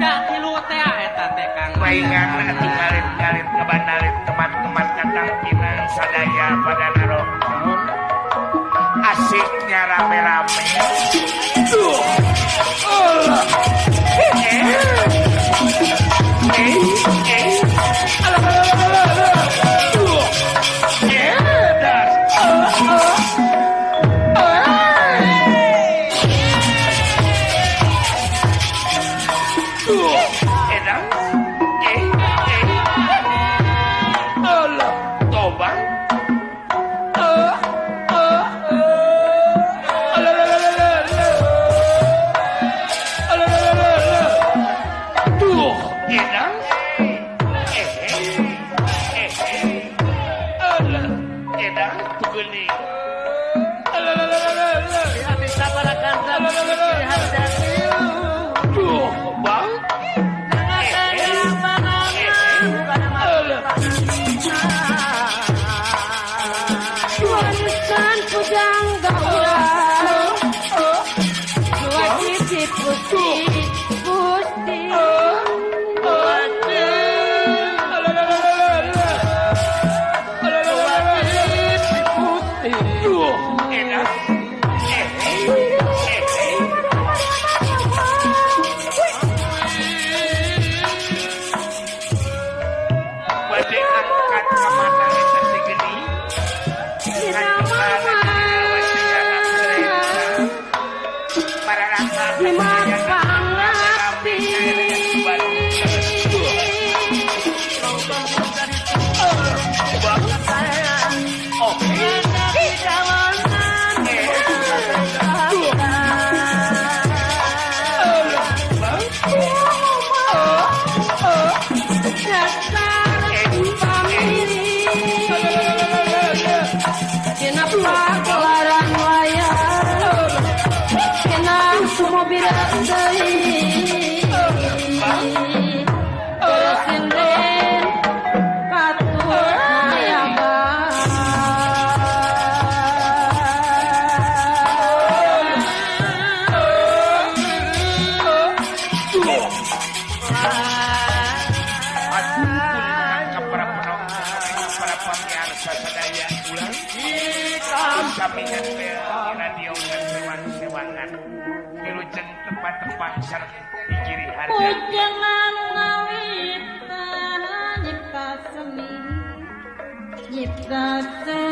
tilu teh eta teh Kang. Maingan tinggalin-galin ngebandalin teman-teman kadang tina sadaya pada narok. Asiknya rame-rame. pump it up, baby. that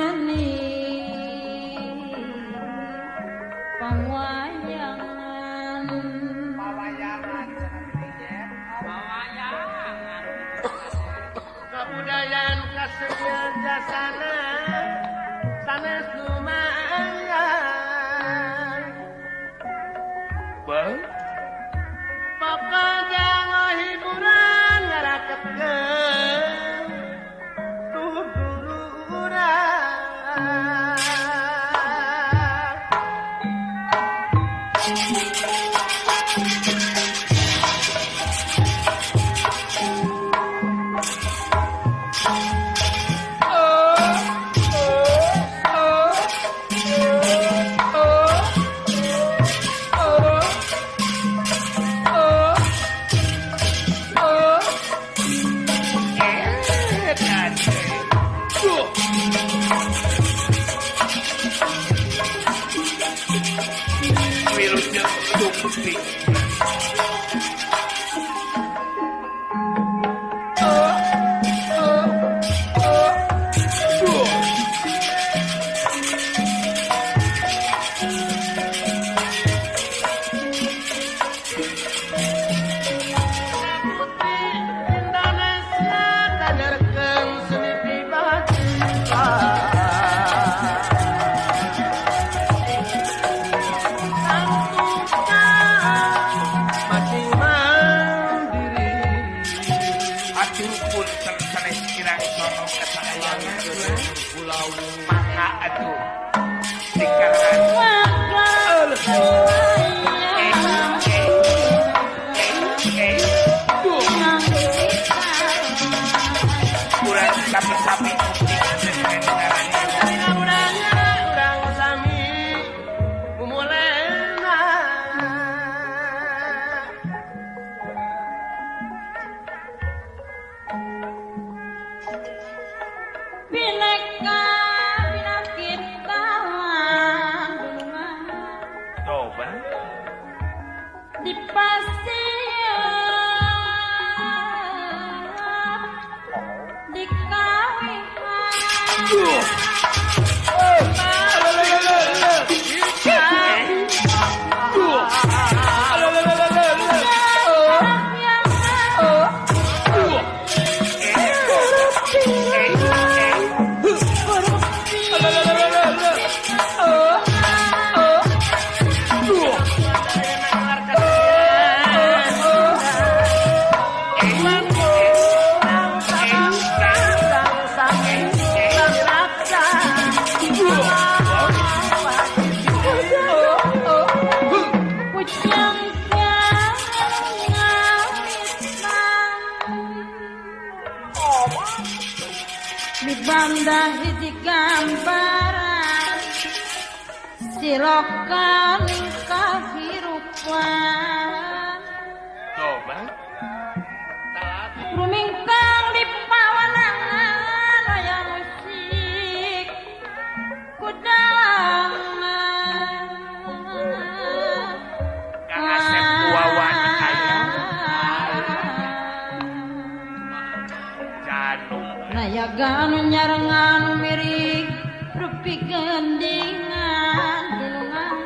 Nayagan nyarengan miring Rupi gendingan Dilungan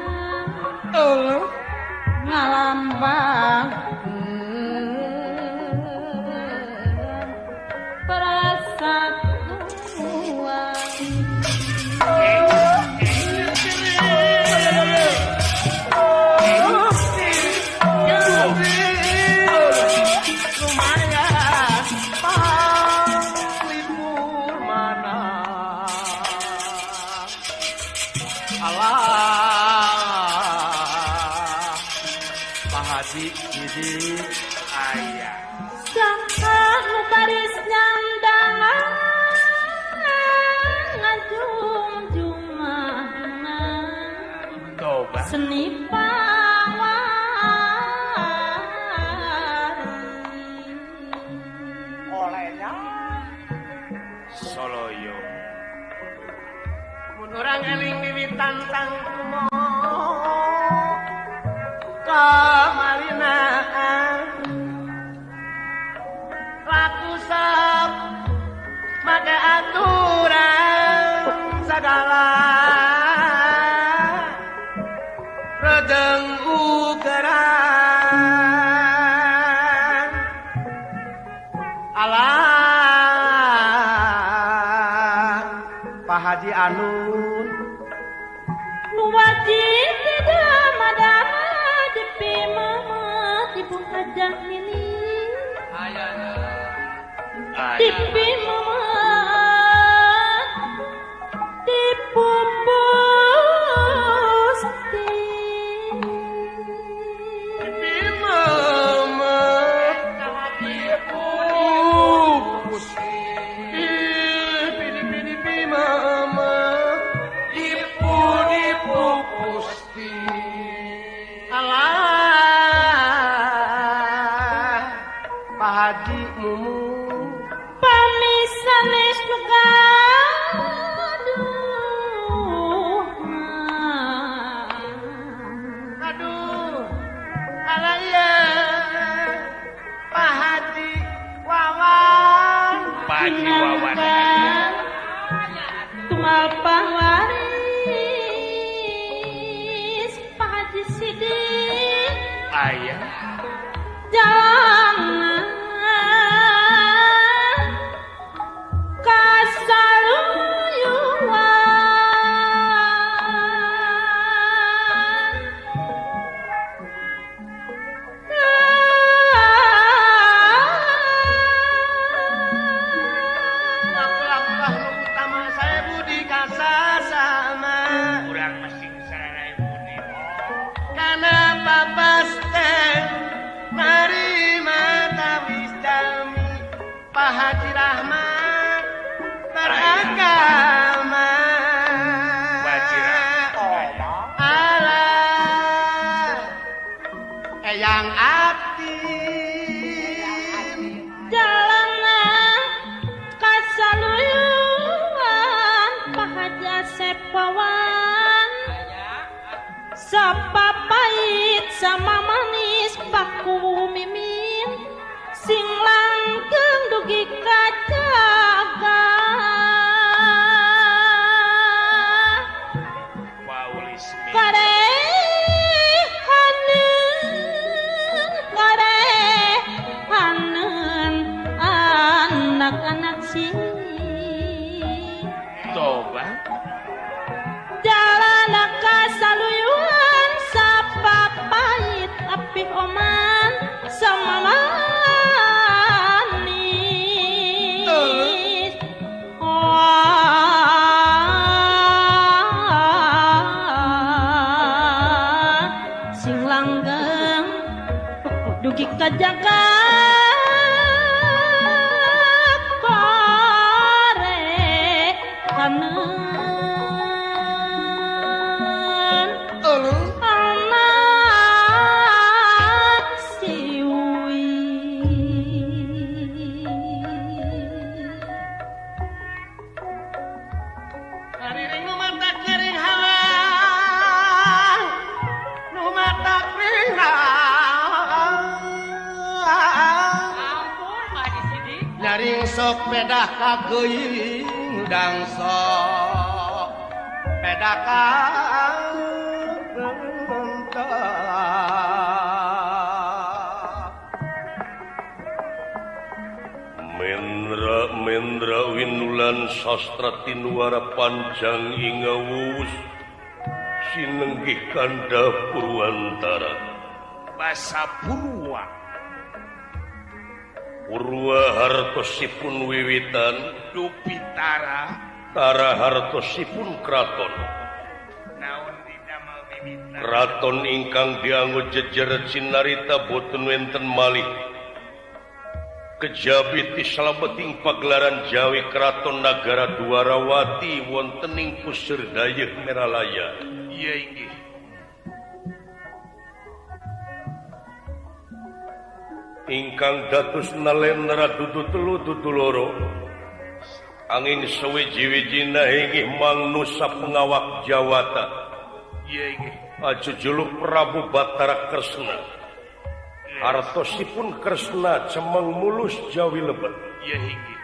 Ngalam Ngalambang pahadi mumu pamisan neste lugar kita jaga pedah kageuing dang sok pedah kagentak Mendra Mendra Winulan sastra tinuara panjang hingga wus. Sinenggih kanda Purwantara. Basa Purwa. Purwa hartosipun wiwitan Dupitara Tara hartosipun kraton Kraton ingkang dianggo jejer Cinarita boten wenten malih. Kejabi tisalabeting pagelaran Jawi Kraton Nagara Dwarawati wontening pusir Dayeuh Meralaya. Iya inggih. ingkang datus nalendra dudu telu dudu loro. Angin sewiji-wiji inggih mang nusa pengawak Jawata. Aju juluk Prabu Batara Kresna. Artosipun Kresna cemeng mulus Jawi lebet iya inggih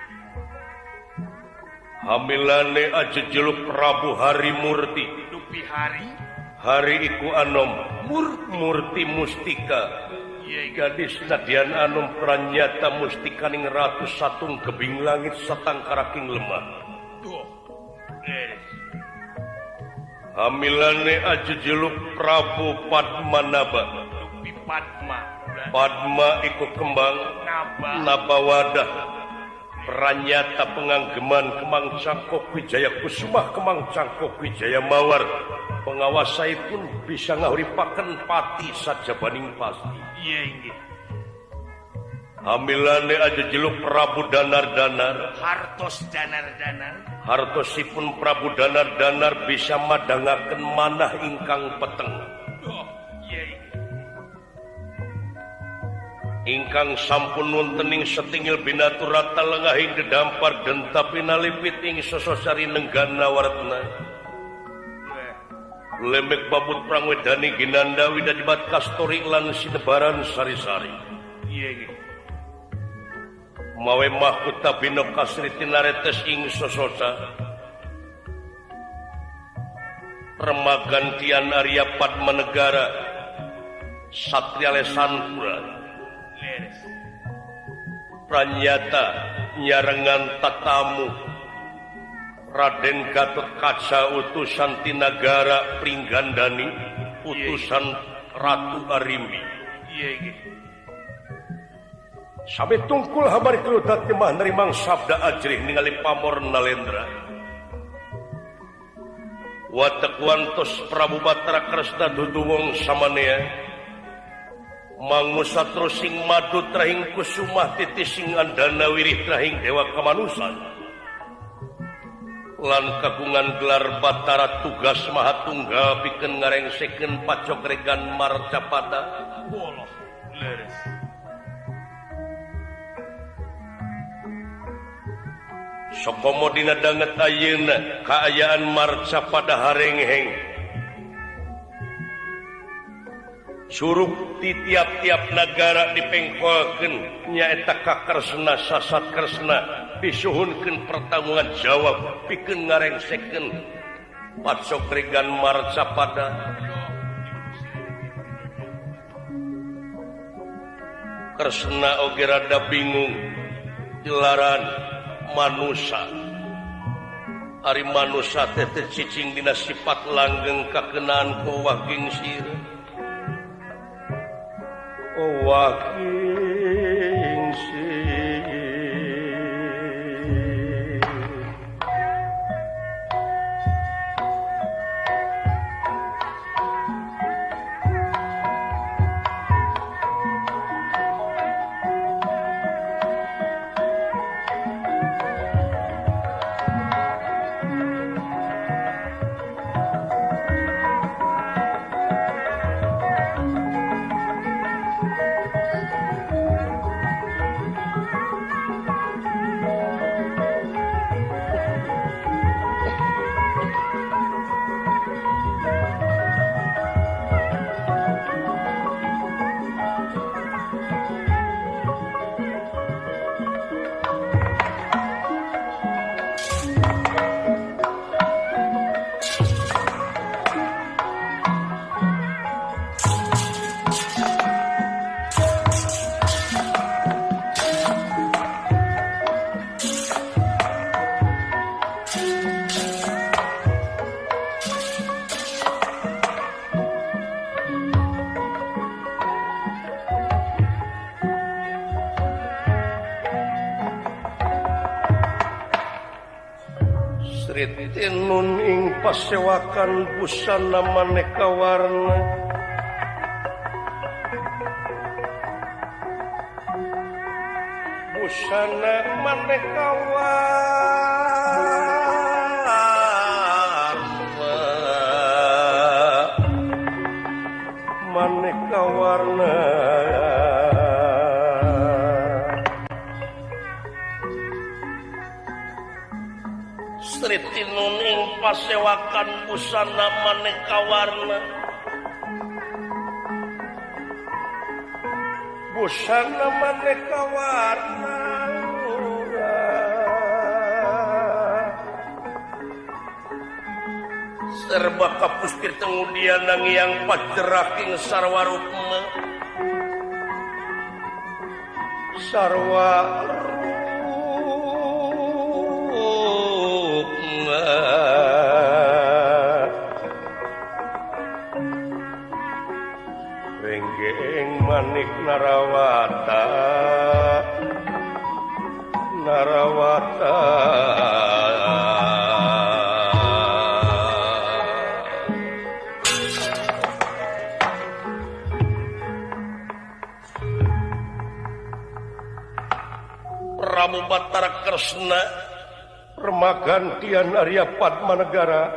Hamilane aja juluk Prabu Hari Murti. Dupi Hari? Hari iku anom. Murti, Murti Mustika. Gadis nadian anom pranyata mustikaning ratu satung kebing langit satang karaking lemah. Duh. Leres. Hamilane aju juluk Prabu Padmanaba. Dupi Padma. Padma iku kembang Naba. Nabawadah Pranyata penganggeman Kemang Cangkok Wijaya Kusumah Kemang Cangkok Wijaya Mawar Pengawasai pun bisa ngahuripaken pati saja baning pasti Hamilan aja jeluk Prabu danar-danar. Hartos danar-danar. Hartosipun Prabu danar-danar bisa madangaken manah ingkang peteng. Oh, ingkang sampun wontening setingil binatur rata lengahing dedampar denta pinalipit ing sososari nenggana wartna lembek babut perangwe Dani Ginanda Widajibat Kastori lan Sidebaran Sari-sari. Mawe mahkuta bino kasri tinaretes ing sososa. Remagan Tian Padma Padmanegara Satria Lesanpura Pranyata nyarengan tatamu. Raden Gatot Kaca utusan Tinagara Pringgandani utusan Ratu Arimbi. Sampai tungkul habar keludat mah nerimang sabda ajrih ningali pamor nalendra. Watak wantos Prabu Batara Kresna dudungong samanea. Mangusa sing madu trahing kusumah titising andana wirih trahing dewa kemanusan lan kagungan gelar Batara tugas maha tunggal bikin ngarengseken pacok regan marcapata sokomodina danget ayeuna kaayaan marcapada harengheng suruh di tiap-tiap negara dipengkolken nyaeta kakersna sasat kersna disuhunkan pertanggungan jawab piken ngareng second Patsok marca pada Sapada Kresna oge rada bingung jelaran manusia Ari manusia tete cicing dina sifat langgeng kakenaan ku waging sir Oh akan busana maneka warna istri Tinuning pasewakan busana maneka warna busana maneka warna serba kapustir kemudian nang yang pajeraking sarwa rukma sarwa narawata. Narawata. Prabu Batara Kresna. Remagantian Arya Padmanegara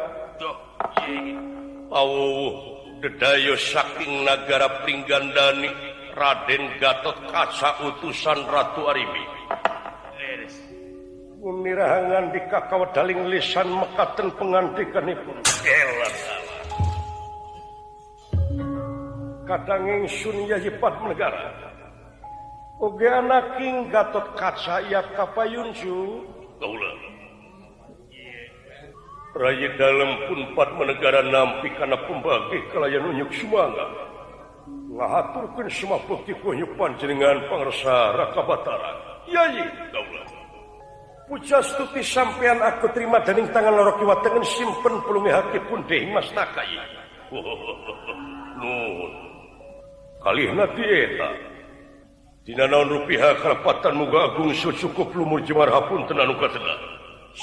Oh dedayo saking negara Pringgandani Raden Gatot Kaca utusan Ratu Aribi Umirahangan di kakao daling lisan mekaten pengantikanipun Kadanging sun yajipat negara Oge anaking Gatot Kaca ya kapayunju Kaulah Rayi dalam pun empat negara nampi karena pembagi kelayan unyuk semangat. ngaturkan semua bukti kunyupan jenengan pengersa Raka Batara. Yayi daulah. Pujastuti sampean aku terima dening tangan lorok kiwa tengen simpen pulungi haki pun deh mas nakai. Nun. Kali nanti eta. Dina naon rupiah kerapatan muga agung secukup lumur jemar hapun tenan uka.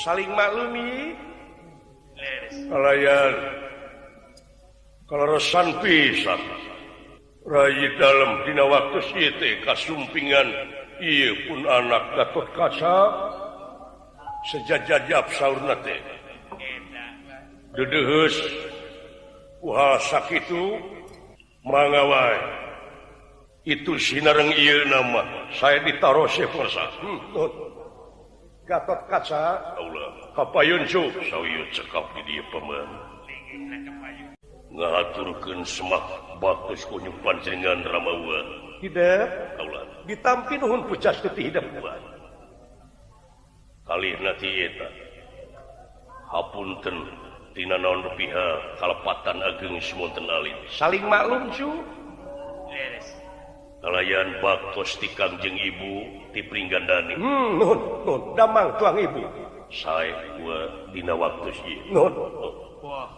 Saling maklumi. Kalayan. Kalau resan pisah. Ray dalam dina waktu siete kasumpingan ia pun anak Gatot Kaca sejajajab saurnate Dedehus uha sakitu mangawai itu sinareng ieu nama saya ditaruh sepersa. hmm. Gatot Kaca Allah kapayun cuk. sawieu cekap di dieu paman ngaturkan semak bagus kunyupan dengan Ramawa. Tidak. Ditampi nuhun pucas ketidak kali nanti eta hapunten tina naon pihak kalepatan ageng semonten alit saling maklum cu. Kalayan baktos ti kangjeng ibu ti pringgandani hmm, nuhun, nuhun. damang tuang ibu. Saya gua dina waktu sih. Nuhun. Oh. nun.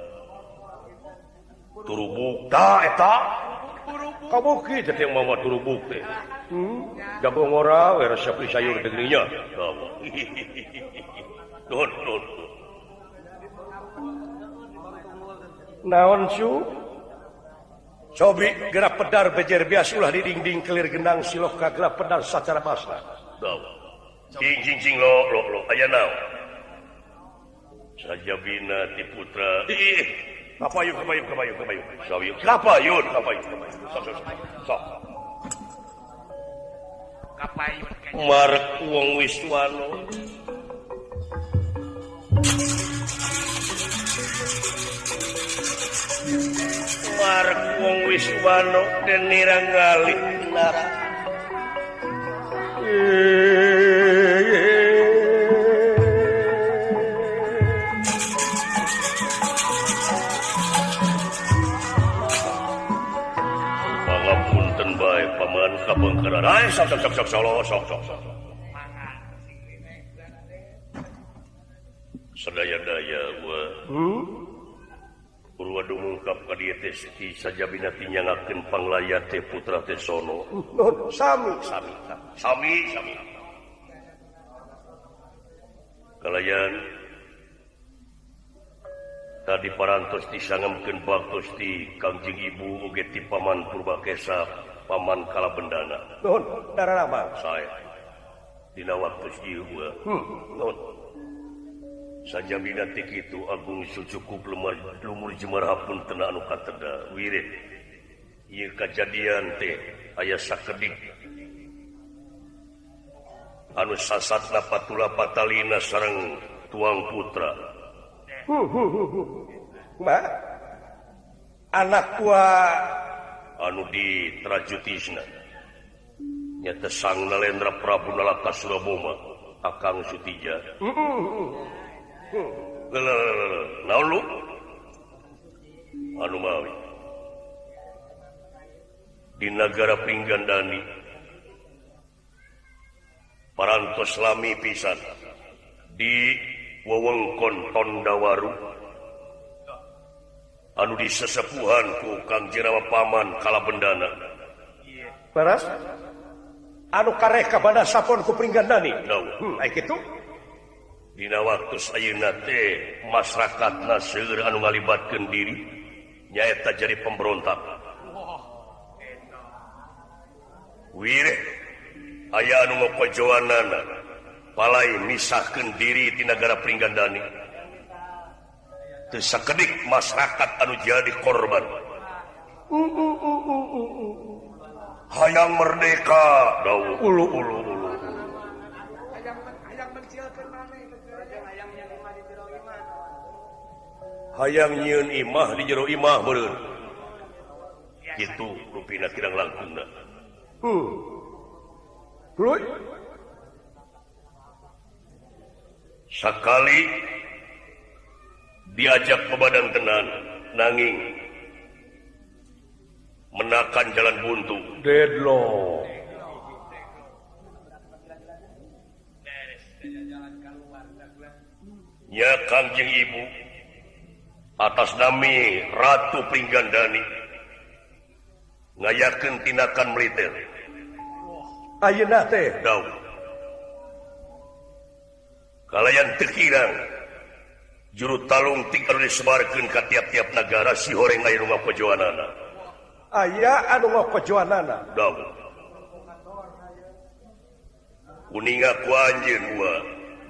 turubuk tak kamu yang mama turubuk teh? Hmm? jagung ora we resep sayur negerinya. Don don naon su? Cobi gerak pedar bejer bias ulah di dinding kelir gendang silok kagelap pedar secara basna dawa cing cing cing lo lo lo. Aya naon? Saja bina ti putra. Ih Kapayuk, kapayuk, kapayuk, kapayuk. Kapayuk, kapayuk, kapayuk. Sok, sok, sok. Kapayun. Marek wong Wiswano. Marek wong Wiswano dan niranggali nara. Eh. kapengkeran ai sok sok sok sok solo sok sok sok daya wa hmm? Purwa ka dieu teh Sajabina tinyangakeun panglayat teh putra teh sono. Nun sami sami sami sami. Kalayan tadi parantos disangemkeun baktos ti Kangjeng Ibu oge ti Paman Purbakesa Paman kala bendana saya. Waktu saja binatik itu Agung Sucukup lemar lumur Jumarhapun anu katerda wirid. Kejadian teh ayah sakedik. anu sasat napatula Patalina sarang tuang putra. Huh, huh, huh, Ma, anak tua anu di trajutisna nyata sang Nalendra Prabu Nalaka Suraboma Akang Sutija. Lalu anu mawi. Di negara Pinggandani parantos lami pisan. Di wewengkon Tondawaru. anu disesepuhanku Kang Jerawa Paman Kalabendana beras anu kareh ka kareka sapon ku peringganani no. hmm, kitu? Dina waktu teh masyarakatna seueur anu ngalibatkeun diri nyaeta jadi pemberontak. Wire aya anu ngokojoanana palai misahkeun diri di negara peringgandani sekedik masyarakat anu jadi korban. Hayang merdeka. Dahulu hayang nyiun imah di jero imah beren itu rupina tidak langsung dah huh. sekali diajak ke badan tenan nanging menakan jalan buntu. Deadlock. Ya kangjeng ibu atas nami Ratu Pringgandani ngayakan tindakan militer. Ayeuna teh? Daun kalian terkirang juru talung tinggal disebarkan ke tiap-tiap negara si horeng air rumah pejuanana aya anu rumah pejuanana dong. Kuninga ku anjir gua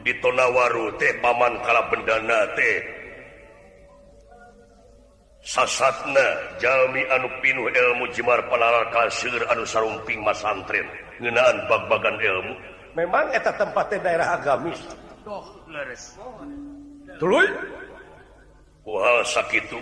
di tonawaru teh paman kala bendana teh. Sasatna jalmi anu pinuh ilmu jemar panalar kasir anu sarumping masantren. Ngenaan bag-bagan ilmu. Memang eta tempatnya daerah agamis. Duh, leres. Tuluy. Kuhal sakitu.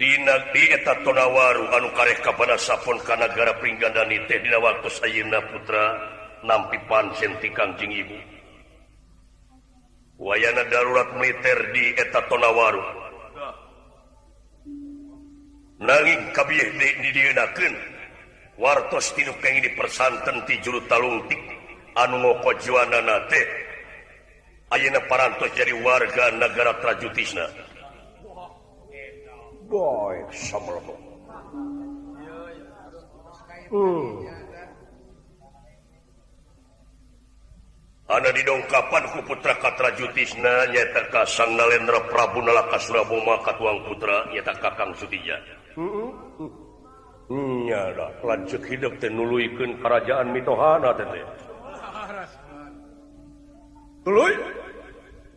Dina di eta tonawaru anu kareh kepada sapun kanagara Pringgandani teh dina waktu Ayeuna putra nampi pansenti Kangjing Ibu wayana darurat militer di eta tonawaru nanging di didienakeun wartos tinu kenging dipersanten ti juru talungtik anu ngokojuanana teh Ayeuna parantos jadi warga negara trajutisna. Boy, samlomo. Hmm. Ana didongkapan ku putra katrajutisna nyata ka Sang Nalendra Prabu Nalaka Suraboma katuang putra nyata Kakang Sudija. Heeh. Hmm. Hmm, nyara lanceuk hidup teh nuluykeun karajaan mitohana teh teh. Tuluy.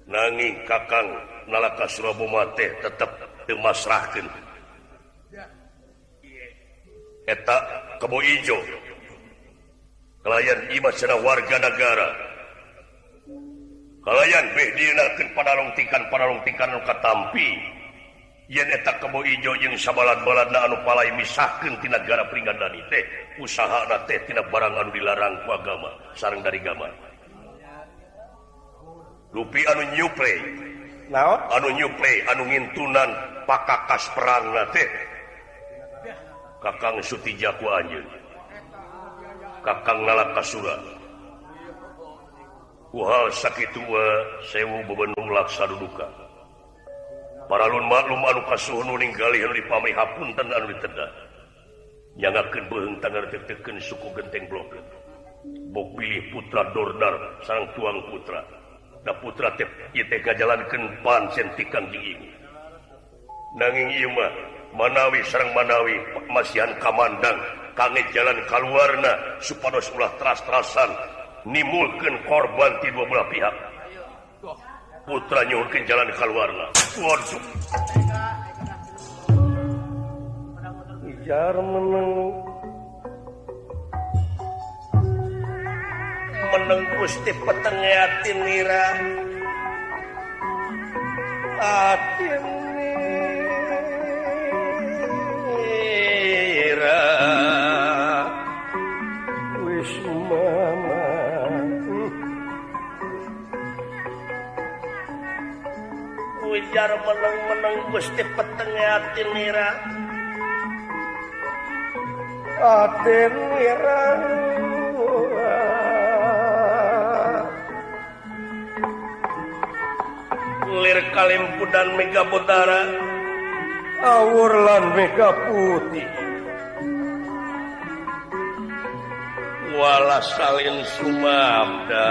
nanging kakang nalaka Surabomate tetap dimasrahkan eta kebo ijo. Kalian imat secara warga negara kalian behdinakan padalongtikan padalongtikan nu katampi. Yen eta kebo ijo jeung sabalad-baladna anu palai misahkeun ti negara pringadani teh usaha teh tina barang anu dilarang ku agama sareng dari agama Lupi anu nyuple anu nyuple anu ngintunan pakakas perang teh. Kakang Suti Jaku anjing Kakang ngalap kasura Uhal sakit tua sewu bebenung laksa duduka. Para lun maklum anu kasuh nu ninggali anu dipamai hapunten anu ditedah. Nyangakeun beuheung tangan teteken suku genteng blok Bok pilih putra dordar sang tuang putra. putra jalanpan sentikan nanging Iuma manawi Serang Manawi Masihan Kamandang kangit jalan kalwarna supados ulah teras-terasan nimulkan korban di dua belah pihak. Putra nyulkin jalan kalwarna wajar menenguk meneng Gusti petenge ati nira. Ati nira. Wis mama. Ujar meneng-meneng Gusti petenge ati nira. Ati nira. lir Kalimpu dan awur awurlan Mega Putih. Wala salin Sumabda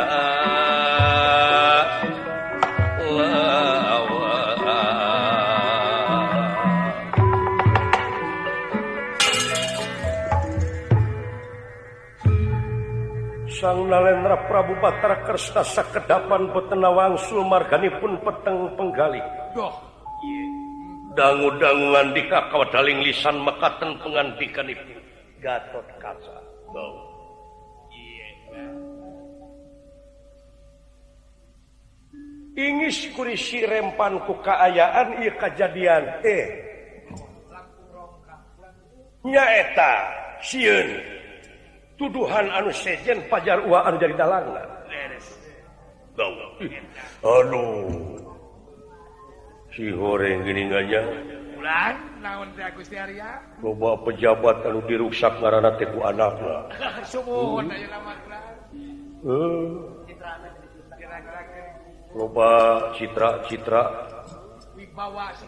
Sang Nalendra Prabu Batara Kersta sakedapan betena wangsul marganipun peteng penggali. Doh. Dangu-dangu ngandika kawadaling lisan mekaten pengandikan ibu. Gatot kaca. Doh. Ingis kurisi rempan ku kaayaan iya kejadian. Eh. Nyaeta. Siun. Siun. tuduhan anu sejen pajar anu jadi dalang Aduh si goreng giningannya coba pejabat anu diruksak karena teku anak coba citra-citra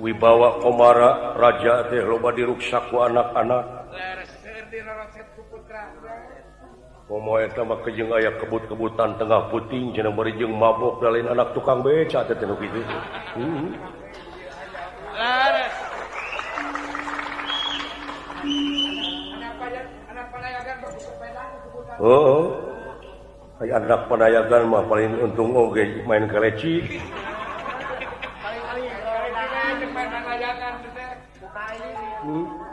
Wibawa Komara Raja teh loba diruksaku anak-anak. kejeng aya kebut-kebutan tengah puting jeneng berijeng mabok lain anak tukang beca gitu itu hmm. oh kayak anak penayagan mah paling untung oge main keleci hmm.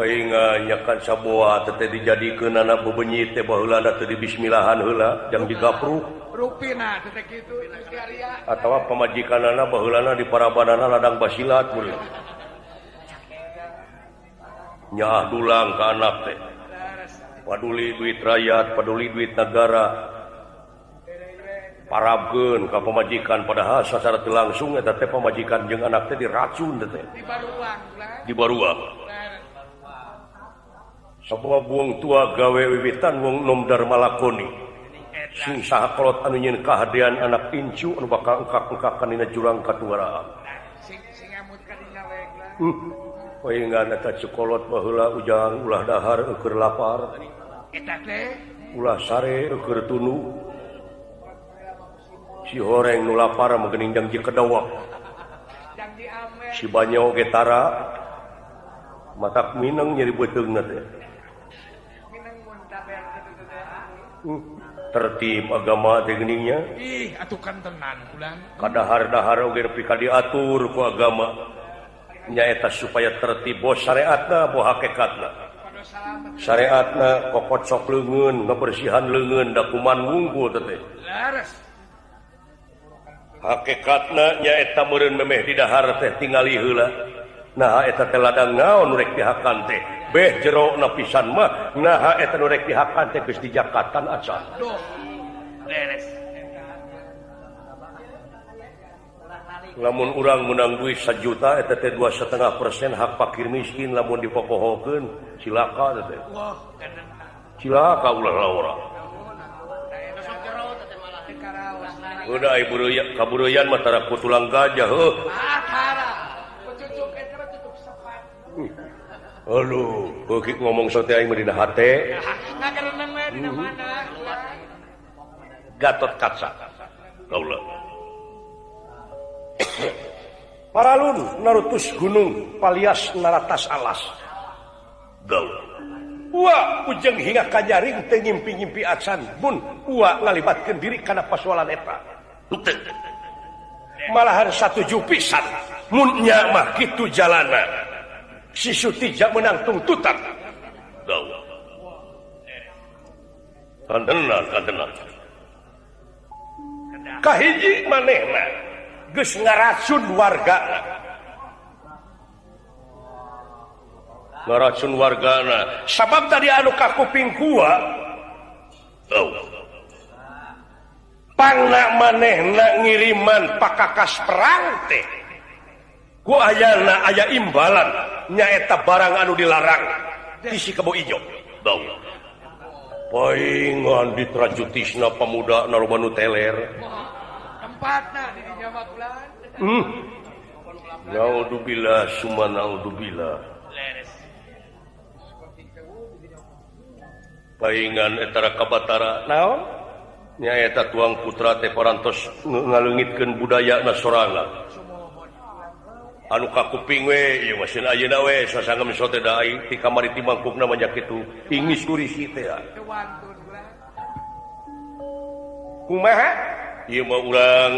nyakan sabua tete dijadikan anak bebenyi teh bahula teu di bismillahan hula yang digapru. Rupina tete gitu atau pemajikan anak bahulana di para badana ladang basilat mulia nyah dulang ke anak teh. Paduli duit rakyat paduli duit negara. Parabkeun ka pemajikan padahal secara langsung eta teh pemajikan jeung anak teh diracun teh di baruang di baruang. sebuah buang tua gawe wiwitan wong nomdar malakoni sing sahakolot anu nyin kehadian anak incu anu bakal engkak-engkak kanina jurang katuaraan hmm. Poingan eta cokolot baheula ujang ulah dahar eueur lapar. Eta teh ulah sare eueur tunu. Si horeng nu lapar meugening jangji kedawak. Si banyo getara matak mineng nyeri beuteungna teh. uh, tertib agama tekniknya ih atukan tenan ulang. Kadahar-dahar oge pika diatur ku agama. Nyaeta supaya tertib bos syariatna boh hakikatna. Syariatna kokot sok leungeun ngabersihan leungeun dakuman wungkul teh laras. Hakikatna nyaeta meureun memeh di dahar teh tingali heula nah eta teh ladang naon rek dihakan teh. beh jero lapisan mah. Nah rek dihakan teh geus dijakatan acan beres. Lamun urang menang duit sajuta eta teh dua setengah persen hak fakir miskin lamun dipokohokeun. Silakan teh cilaka ulah laura Udah ibu ruyan, kaburuyan matara tulang gajah. Oh. Hmm. Halo ngomong sote mhm. Gatot kaca. Para Paralun narutus gunung palias naratas alas. Wah ujeng hingga kanyaring tengimpi-impi acan. Mun ua ngalibatkeun diri kana pasualan eta. Malahan satu jupisan. Munnya mah kitu jalanna. si sisutija menang tuntutan kahiji manehna geus ngaracun warga ngaracun wargana sabab tadi anu ka kuping gua oh. pangna manehna ngiriman pakakas perang teh. Ku ayana aya imbalan. nyaeta barang anu dilarang. Isi kebo ijo. Bau. poingan ditrajutisna pemuda narubanu teler. Tempatna di jamak bulan. Hmm. naudzubillah summa naudzubillah. Paingan etara kabatara naon? Nyaeta tuang putra teh parantos ngalengitkeun budaya sorangan. anu ka kuping we mesin ayeuna we sasanga sote da aing ti kamari ti mangkukna mah kitu ingis kurisi teh kumaha? Ieu mah urang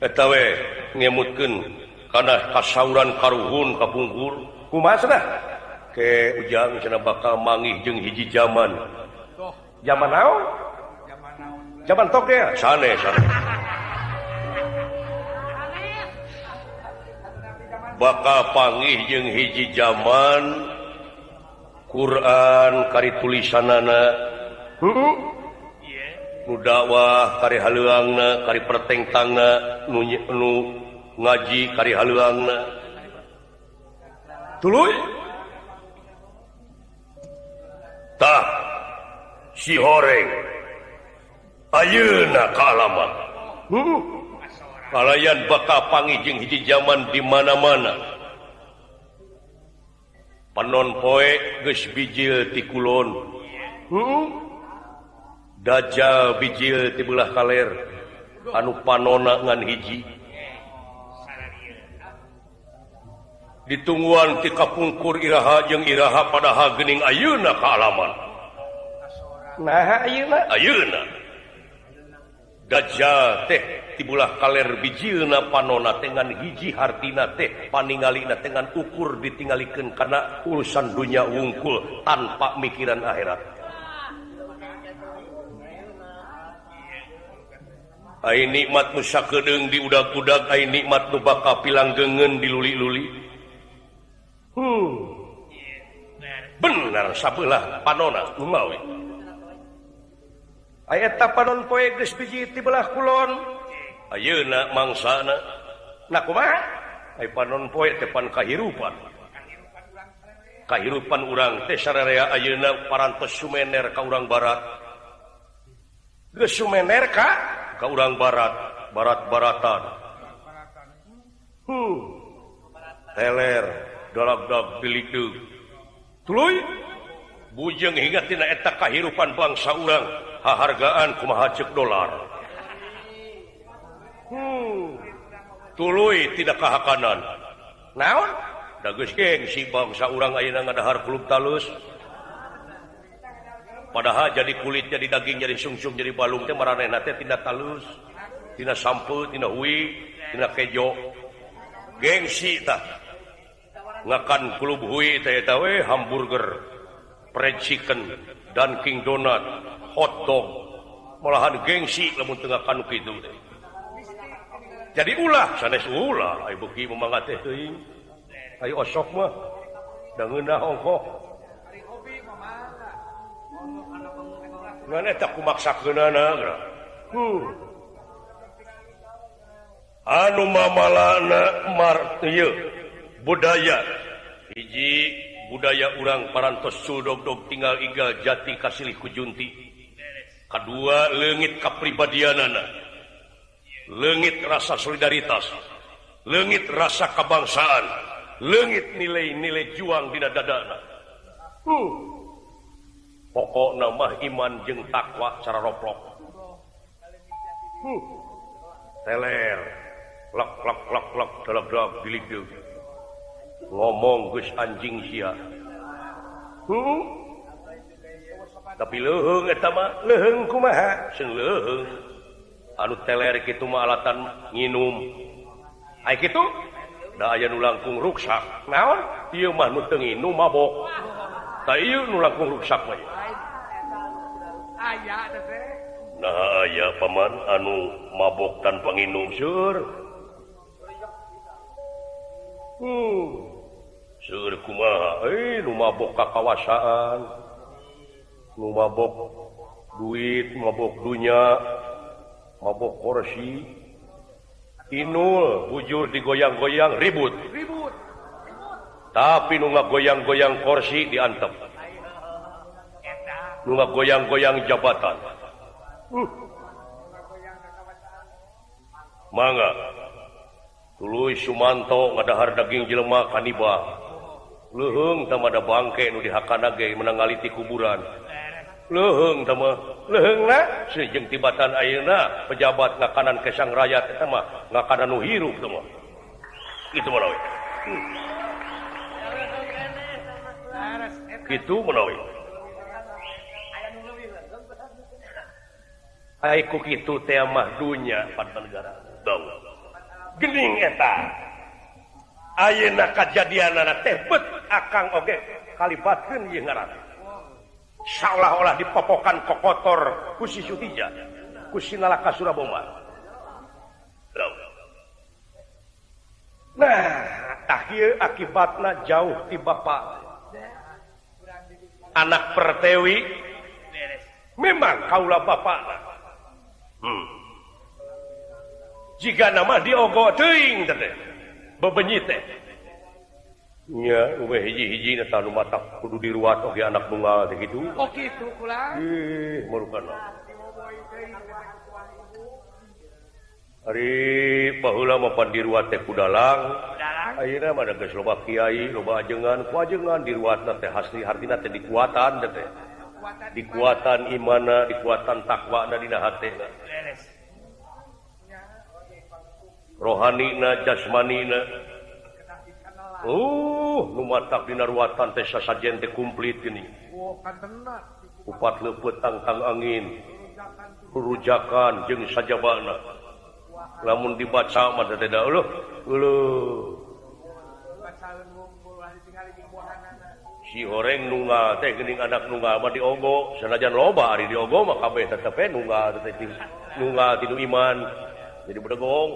eta we ngemutkeun kana kasauran karuhun ka pungkur kumaha cenah? Ke ujang cenah bakal mangih jeung hiji zaman zaman naon? Zaman naon? Zaman tok ya sanes sanes bakal panggih jeung hiji zaman Quran kari tulisan nana nudakwah kari haluangna kari perteng tangga nu, nu ngaji kari haleuangna tuluy. Tah si horeng. Ayeuna ka alamat. kalayan bakal pangijing hiji zaman di mana-mana. Panon poe geus bijil ti kulon. Hmm? dajjal bijil ti belah kaler. Anu panona ngan hiji. Ditungguan ti kapungkur iraha jeung iraha padaha gening ayeuna ka alaman. Nah ayeuna ayeuna gajah teh tibulah kaler bijilna panona dengan hiji hartina teh paningalina dengan ukur ditinggalikan karena urusan dunia wungkul tanpa mikiran akhirat. Ai nikmat nusa kedeng di udak-udak ai nikmat nu baka pilang gengen diluli-luli hmm. benar sabelah panona umawi ayata panon poe geus biji ti belah kulon. Ayeuna mangsana. Na kumaha? Ai panon poe tepan kahirupan. Kahirupan urang teh sararea ayeuna parantos sumener ka urang barat. Geus sumener ka? Ka urang barat barat-baratan. Hmm. Teler dalag-dag bilik tuluy? Bujeng hingga tina eta kahirupan bangsa urang. hahargaan kumaha cek dolar. Hmm. tuluy tidak kahakanan. Naon? Dagus gengsi bangsa urang ayeuna ngadahar klub talus. Padahal jadi kulit jadi daging jadi sungsum jadi balung teh maranehna teh tina talus tina sampeul tina hui tina kejo. Gengsi tah. Ngakan klub hui teh eta we hamburger fried chicken dan king donut. potong malahan gengsi namun tengah kan itu jadi ulah sanes ulah. Ay beuki memangat teh teuing ayo osok mah. Dangeuna ongkoh Nana tak kumaksakeunana huh. anu mamalana mar budaya. Hiji budaya urang parantos Sudogdog tinggal iga jati kasilih kujunti. kedua legit kepribadian anak legit rasa solidaritas. Legit rasa kebangsaan. Legit nilai-nilai juang tidak dadana huh. pokok nama iman jeng takwa cara roplok. Huh. teler. Lok lok lok lok dalam dalam bilik ngomong gus anjing sia. Huh. tapi lehung leheng kumaha? Sing leheng anu teler kitu mah alatan nginum. Ay kitu? Da aya nu langkung ruksak naon? Ieu mah nu teu nginum mabok. Ta ieu nu langkung ruksak mah aya nah aya paman anu mabok tanpa nginum seur. Hmm. Seur kumaha? Eh nu mabok kakawasaan. mabok duit mabok dunya mabok korsi Inul bujur digoyang-goyang ribut. Tapi nu goyang-goyang korsi diantep. Nu goyang-goyang jabatan. Uh. mangga. Tuluy Sumanto ngadahar daging jelema kanibal. Luhung sama ada bangke nu dihakan menangaliti kuburan. leheng leheng sejeng tibatan ayeuna pejabat ngakanan kesang rakyat sama ngakanan hirup semua itu menawi hmm. itu menawi Aiku itu tema dunia pada negara. Dong gening eta. Ayeuna kajadianana teh bet akang oge kalibatkeun ieu ngaran. seolah-olah dipopokan kokotor kotor kusi Suhija kusi nalaka Suraboma nah akhir akibatnya jauh di bapak anak pertewi memang kaulah bapak hmm. jika nama diogo teuing bebenyi teh. kudu di ruat oke oh, anak tunggal gitu. Hari bahula mah pan diruat teh kudalang. Akhirnya pada geus loba Kiai loba ajengan. Kuajengan di ruat teh hasli hartina teh dikuatan teh dikuatan. Imana dikuatan takwa na dina hatena rohani na jasmani na. Oh, dina ruatan teh sasajen teh kumplit ini. Upat lepetangkang angin. Rujakan jeung sajabana. Lamun dibaca namun dibaca mata tidak Ulah. si oreng nunga teh gening anak nunga mah diogo. Sanajan loba ari diogo mah kabeh tetep we nunga teh nunga tinu iman. Jadi bedegong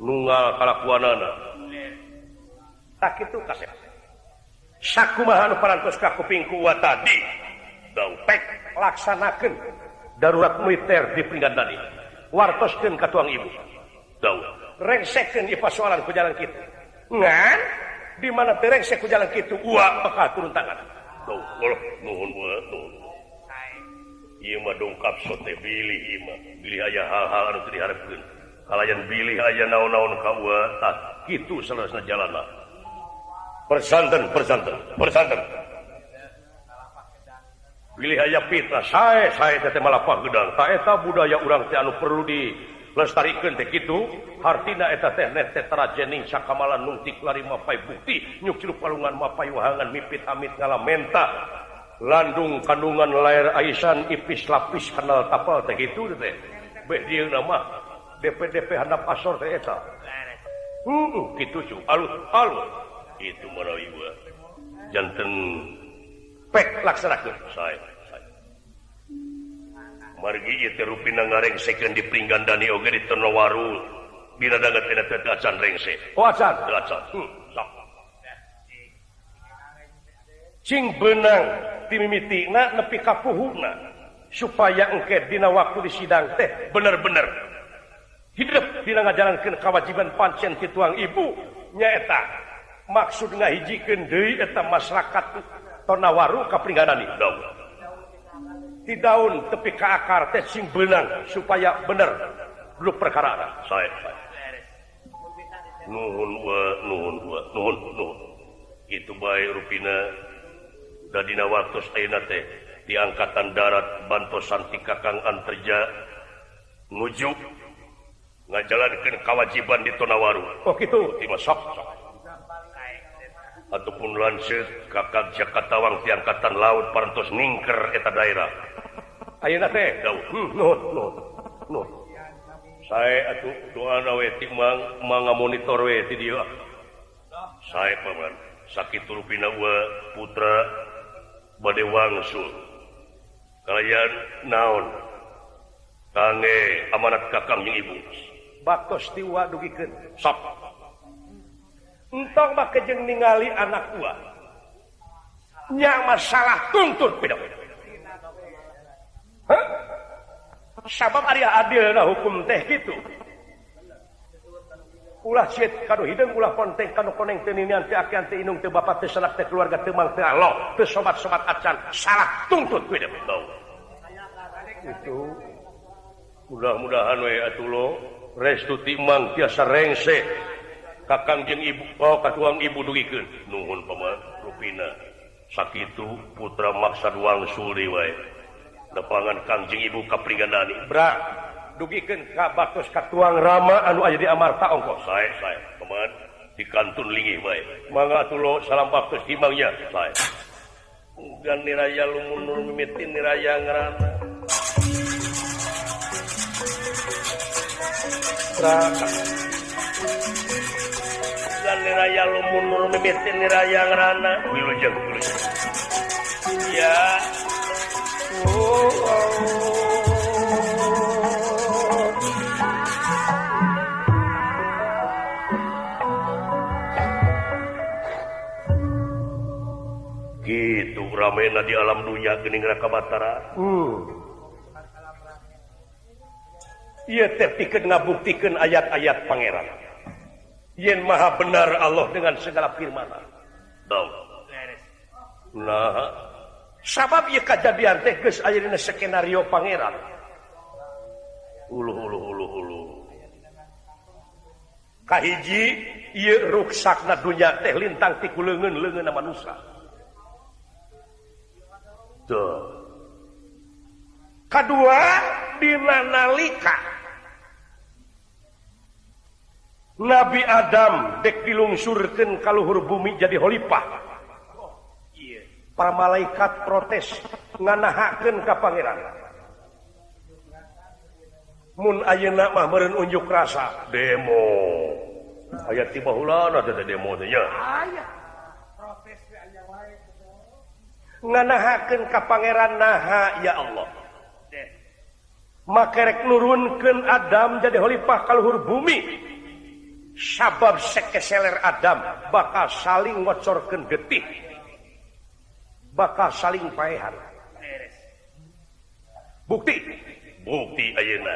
nungal kalakuanana. Tak itu kasep sakumahan parantos ka kuping kuat tadi dompet laksanakeun darurat militer di peringkat tadi. Wartoskeun ka tuang ibu. Daun rengsekeun ieu pasualan ku jalan kitu. Ngan? Di mana terengsek ku jalan kitu? Ua bakal turun tangan? Daun ulah nuhun bae nuhun. Ieu mah dongkap sote bilih ieu mah. Bilih aya hal-hal anu teu diharepkeun kalian pilih aja naon-naon kawatan kitu selesai jalanna. Persanten persanten persanten pilih aja fitnah saya saya teh malapah gedang tak eta budaya orang teh anu perlu di lestarikan teh kitu hartina eta teh nete terajening sakamalan nuntik lari mapai bukti nyukir palungan mapai wahangan mipit amit ngalamenta. Landung kandungan lair aisan ipis lapis kenal tapal teh kitu teh. Beh dia nama. DPDP handap asor teh eta. uh, uh kitu cu alus alus. Itu merawi Janten eh. jantan. Pek laksanakan saya margi ieu teh rupina ngarengsekeun di Pringgandani oge di Ternawaru dina dagat tina teh acan rengse oh acan? Acan hmm. cing benang timimitina nepi ka puhuna supaya engke dina waktu di sidang teh. Bener-bener hidup tidak ngajarankan kewajiban pancen tituang ibu. Nyaeta maksud ngahijikeun deui eta masyarakat tonawaru kapringanan daun. Di daun tepi ke akar teh sing benang supaya bener. Grup perkara saya nuhun wa nuhun wa nuhun nuhun. Itu baik rupina dadina waktu ayeuna teh di angkatan darat bantosan ti kakang anterja nuju ngajalankeun kewajiban di Tonawaru. Oh, oh ataupun lanset kakak Jakatawang diangkatan laut parantos ningker eta daerah. Ayeuna teh? Hmm, no, no, no. saya atuh ti Mang manga monitor we ti dia saya paman sakit rupina wa putra bade wangsul. Kalian naon? Kange amanat kakang jeung ibu. bakos tiwa dugikeun. Sok entong mah kejeng ningali anak tua nya masalah tuntut beda beda sabab ari adil na hukum teh gitu ulah cit kanu hideung ulah ponteng kanu koneng teu ninian teu akean teu inung teu bapak teu sanak teu keluarga teu mang teu alo. Teu sobat-sobat acan salah tuntut beda beda itu mudah-mudahan we atuh lo. restu timang tiasa rengse. Kakanjeng ibu oh katuang ibu dugikeun. Nuhun paman rupina. Sakitu putra maksa duang suli wae. Lepangan kangjeng ibu kapringanani. Bra dugikeun ka batos katuang rama anu aja di amarta ongkos saya saya paman di kantun lingi wae. Mangga tulo salam batos timangnya saya dan niraya lumunur mimitin niraya ngerana. Bra niraya lumun nur mimitin niraya ngerana wilujeng wilujeng ya oh, oh. gitu ramena di alam dunia gening raka batara hmm. buktikan ayat-ayat Pangeran. Yen Maha benar Allah dengan segala firman nah, sabab kejadian dina skenario Pangeran. Kahiji ruksakna dunya teh lintang tiku leungeun leungeunna manusia. Tuh. Kedua dina nalika Nabi Adam dek dilungsurkan kalluhur bumi jadi Khalifah para malaikat protes nganahaken ke Pangeran. Mun ayeuna mah meureun unjuk rasa? Demo. Aya tiba ulan ada demo nya nganahaken ke Pangeran naha ya Allah. Makarek nurunkan Adam jadi Khalifah kalluhur bumi. sabab sekeseler Adam bakal saling ngocorkan getih. Bakal saling paehan. Bukti. Bukti ayeuna.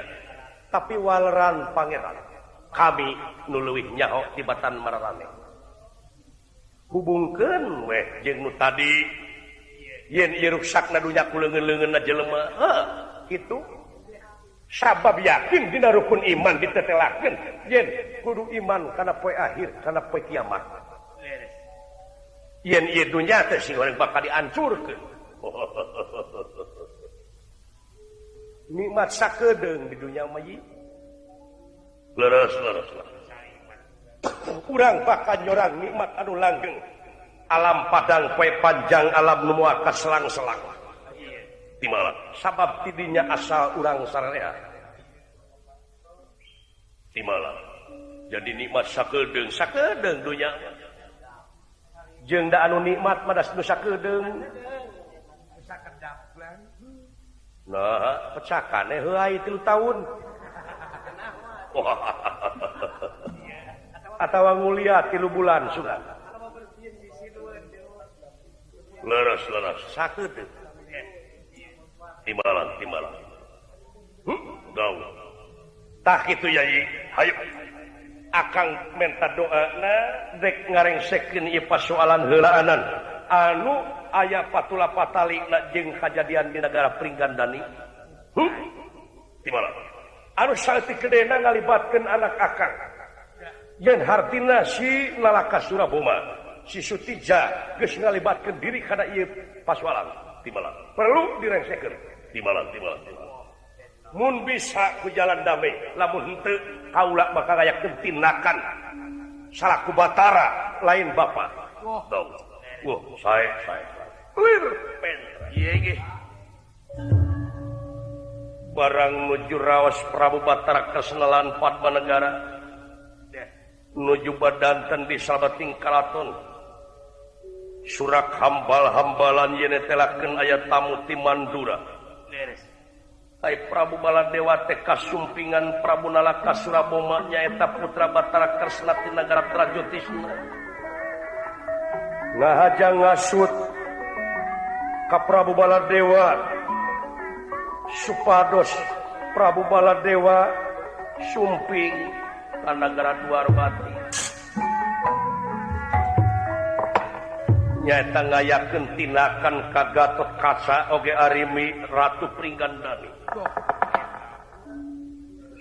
Tapi waleran pangeran kami nuluwih nyaho di batan mararane. Hubungkan weh jeung nu tadi. Yen ieu ruksakna dunya ku leungeun-leungeunna jelema heuh kitu. sabab yakin dina rukun iman ditetelakeun yen kudu iman karena poe akhir karena poe kiamat. Yen ieu dunya teh sing urang bakal dihancurkeun. Nikmat sakedeung di dunia mah leres leres kurang bakal nyorang nikmat anu langgeng. Alam padang poe panjang alam nu moal kaselang-selang timala sabab tidinya asal urang sararea timala jadi nikmat sakedeng sakedeng dunya. Jeung da anu nikmat madas nu sakedeng nah pecakan eh heulai 3 tahun. Atau ngulia tilu bulan sudah. Leres leres. Sakedeng timbalan timbalan. Huh? tah itu yayi. Hayu. Akan minta doa na dek ngareng sekin ieu pasualan heulaanan. Anu aya patula patali na jeung kajadian di negara Pringgandani. Hmm? timbalan. Anu salti kedena ngalibatkeun anak akang. Yang hartina si lalaka Surabuma si Sutija geus ngalibatkeun diri kana ieu pasualan timbalan. Perlu direngsekeun. di malam di malam mun bisa ku jalan damai lamun henteu kaula maka kayak kentinakan salaku batara lain bapak. Wah. Dong wah saya saya clear. Pen. Ieu barang nuju rawas Prabu Batara kesenalan Padmanegara nuju badanten di Sabating Kalaton. Surak hambal-hambalan yenetelakeun aya tamu ti Mandura Prabu Baladewa Dewa TK Sumpingan Prabu Nalaka Suraboma nyaeta putra Batara Kresna ti Nagara Prajotisna ngahaja ngasut ka Prabu Baladewa. Supados Prabu Baladewa Dewa Sumping Kanagara Duarbati nyaeta ngayakeun tinakan kagatot Kaca oge arimi ratu pringgandani.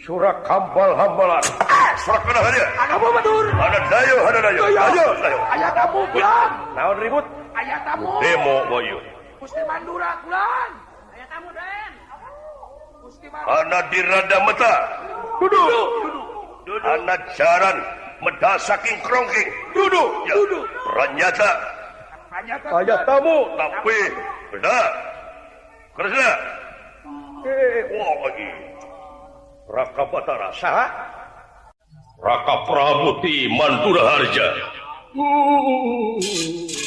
Surak kambal hambalan surak mana hadir kamu betul. Ada dayo ada dayo. Ayo dayo ayah tamu pulang naon ribut? Ayah tamu demo boyo. Gusti Mandura pulang. Ayah tamu den Gusti Mandura. Anak dirada meta duduk. Duduk. Ana jaran medasaking krongking. Duduk. Duduk ya. duduk. Ranyata Ayah tamu. Tapi benar. kerja eh. Wah lagi. Raka Batara sah. Raka Pramuti Mantura Harja. Uh.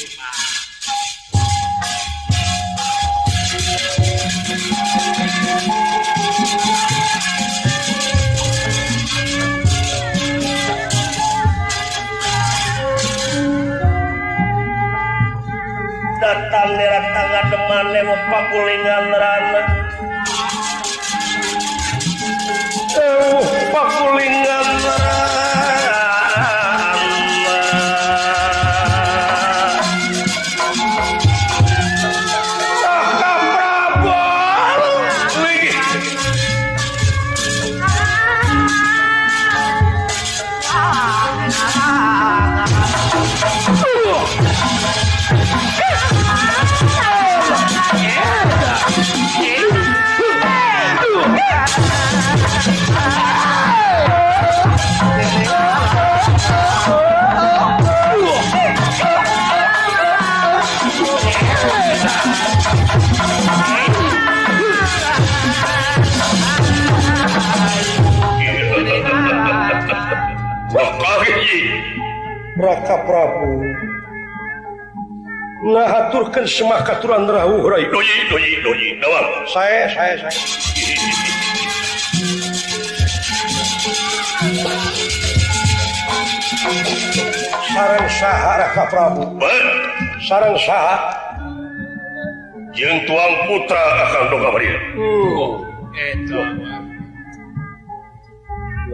datang derek tangan teman lewat pakulingan nerana. Eh, pakulingan Raka Prabu. Ngahaturkan semah katuran rahu rai doyi doyi doyi. Dawam saya saya saya. Sarang saha raka Prabu. Ben sarang saha. Jeung tuang putra akan doga bari itu hmm. oh, eta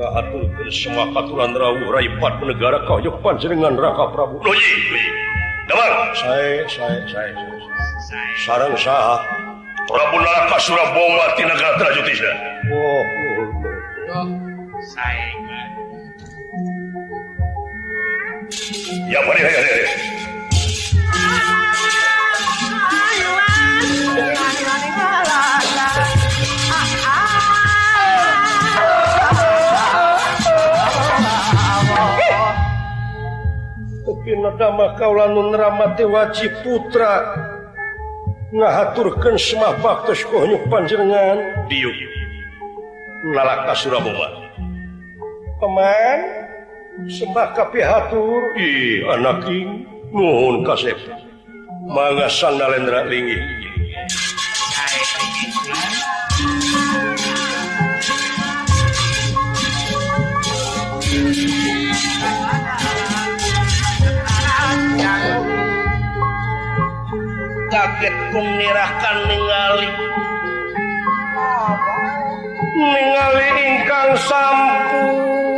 atur semua aturan raipat negara kaujuk panjenengan Raka Prabu Dawang, saya, saya, saya, sarang sah Prabu Naraka Surabaya Tinagatra Jutisna oh, oh, oh. saya ya mari ya, ya, ya. Ayo. Kaularamati waji putra. Ngahaturkan semah baktos kohnyuk panjenengan. Diuk nalaka Surabaya peman sembah kapihatur ih anak ing nuhun kasep. Mangga sandalendra linggih kaget kumirahkan ningali. Ningali ingkang sampun.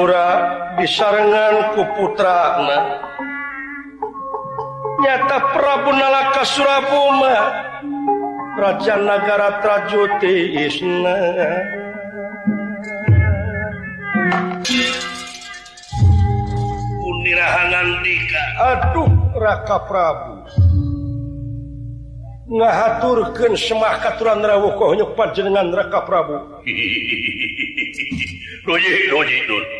Madura disarengan ku putrana. Nyata Prabu Nalaka Surabuma Raja Nagara Trajuti Isna Unirahangan dika. Aduh Raka Prabu. Ngahaturkan semah katuran rawuh kohnya panjenengan Raka Prabu. doji doji doji.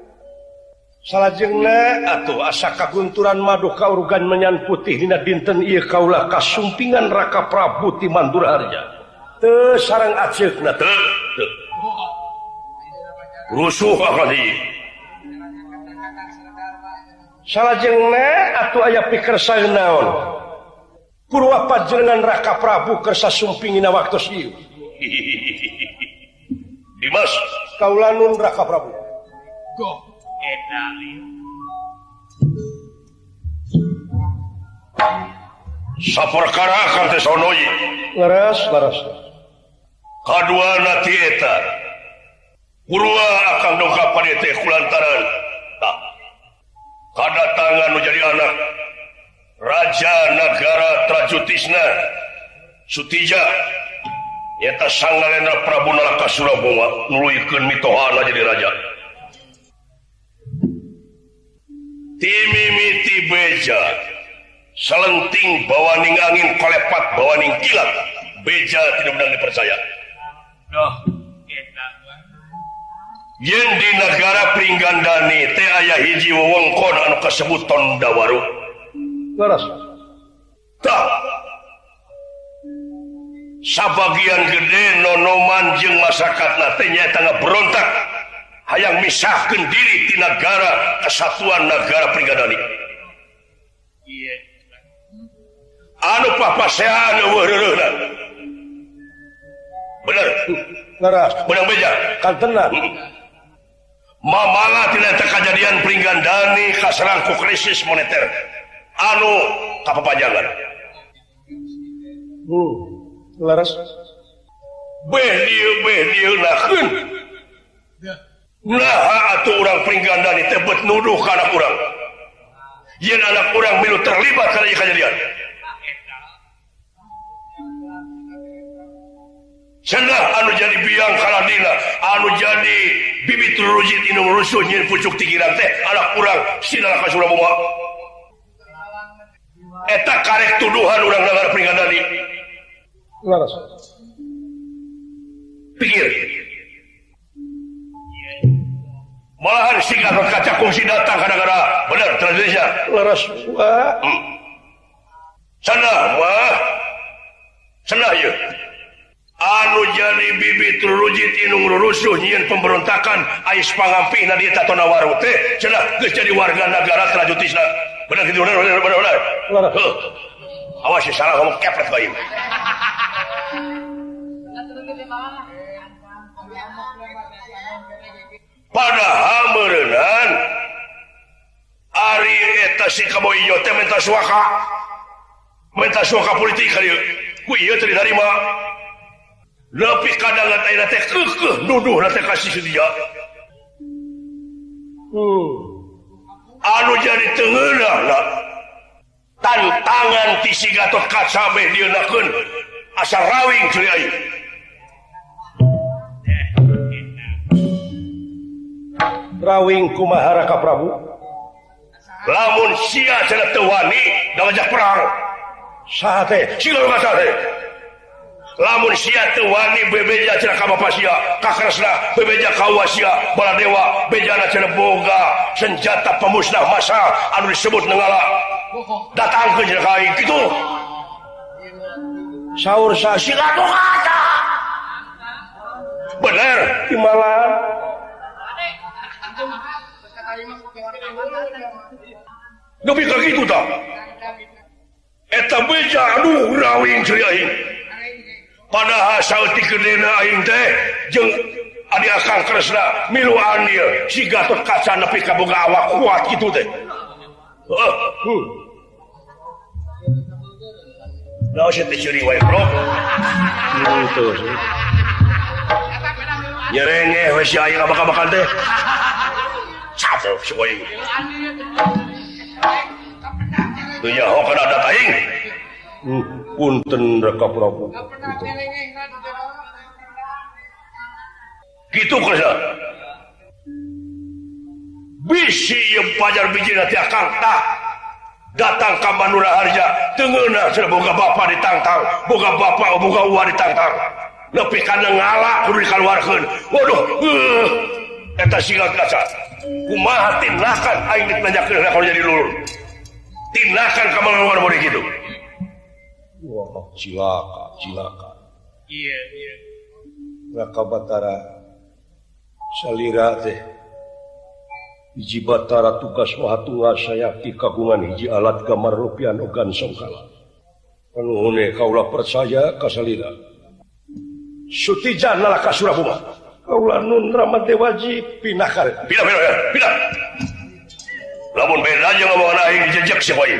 salah jena atau asa kagunturan madu organ menyan putih Dina dinten I Kaula kasumpingan raka Prabu di Mandurharja te sarang acik na te, te. rusuh akali salah jena atau ayah pikir saya naon? Kurwa pajengan raka Prabu kersa sumpingin waktu siu. Dimas. Kaulanun raka Prabu. Go. en nadie. Sapor karakan teh sonoy. Leres, leres. Kadua nati eta. Kurua akan dongkap panete kulantaran. Tak. Kada tangan menjadi anak. Raja negara Trajutisna. Sutija. Eta sanggalena Prabu Nalaka Surabunga. nuluykeun mitohana jadi. Raja. timimiti beja. Selenting bawaning angin kolepat bawaning kilat beja tidak benar dipercaya. Oh, yen di negara Pringgandani teh aya hiji wewengkon anu kasebut Tondawaru Leres. Tak. Sabagian gede nonoman jeung masyarakat teh nyaeta berontak. hayang misahkan diri di negara kesatuan negara pribadi anu papasean bener? Benang beja? Kan tenang mamala tidak terkejadian kaserang ku krisis moneter. Anu kapapajangan hmm laras beh dieu beh dieu nakeun Nah, atuh orang Pringgandani teh tebet nuduh ke anak orang. Yen anak orang milu terlibat karena ia kejadian. Cenah anu jadi biang kaladina, anu jadi bibit rujit inum rusuh nyin pucuk tigiran teh, anak kurang sinala ka Surabaya. Eta karek tuduhan urang dengar Pringgandani di. Laras. Pikir. malahan singkat kaca kungsi datang kadang-kadang benar Indonesia? Laras wah hmm. sana wah sana ya. Anu jadi bibit rujit inung rusuh nyian pemberontakan ais pangampi na di tatona waru teh sana geus jadi warga negara trajutisna benar gitu benar benar benar benar. Laras. Huh. awas ya salah kamu kepret bayi. padahal merenan Ari eta si kaboyo teh minta suaka. Minta suaka politik kali ku ieu teu ditarima leupi kadangan ayeuna teh keukeuh nuduh teh kasih dia. Hmm. anu jadi teungeunah tantangan ti si Gatot Kaca beh dieunahkeun asa rawing ceuri aing. rawing kumahara ka Prabu. Lamun sia cenah teu wani ngajak perang. Saha teh sila teh lamun sia teu wani bebeja cenah ka bapa sia ka karesna bebeja ka uwa sia baladewa bejana cenah boga senjata pemusnah massa anu disebut nenggala datang ke cenah kai kitu saur sa sila kata. Bener. Imala Demi gitu tak? Eta beja aduh rawing ceuri aing. Padahal saeutik kedena aing teh jeung adi akang kresna miluan dia si Gatot Kaca nepi ka boga awak kuat gitu teh. Heeh. Uh, Nah, saya curi wae, bro. Nah, itu. Nyerengeh we si aing bakal bakal teh. Capek si aing. Tuh ya, hok kana ada aing. hmm. Uh, punten Raka Prabu itu Gitu kerja. Bisi yang pajar biji nanti akang tak datang ke Manura Harja tengeuna sudah boga bapak ditantang boga bapak boga uang ditantang nepi kana ngala kudu dikaluarkeun waduh uh, eta silat kaca kumaha tindakan aing ditanyakeun kalau jadi lulur tindakan ka luar bodi kitu Wah, cilaka, cilaka. Iya, iya. Raka Batara salira teh hiji Batara tugas wahatua saya kagungan hiji alat gambar rupiah ogan songkala. Kalau kaula percaya kasalira. Sutijan nalaka Surabuma. Kaula nun ramate dewaji pindah kare. Pindah, pindah, pindah. Lamun beda aja ngomong aing jejak si Boy.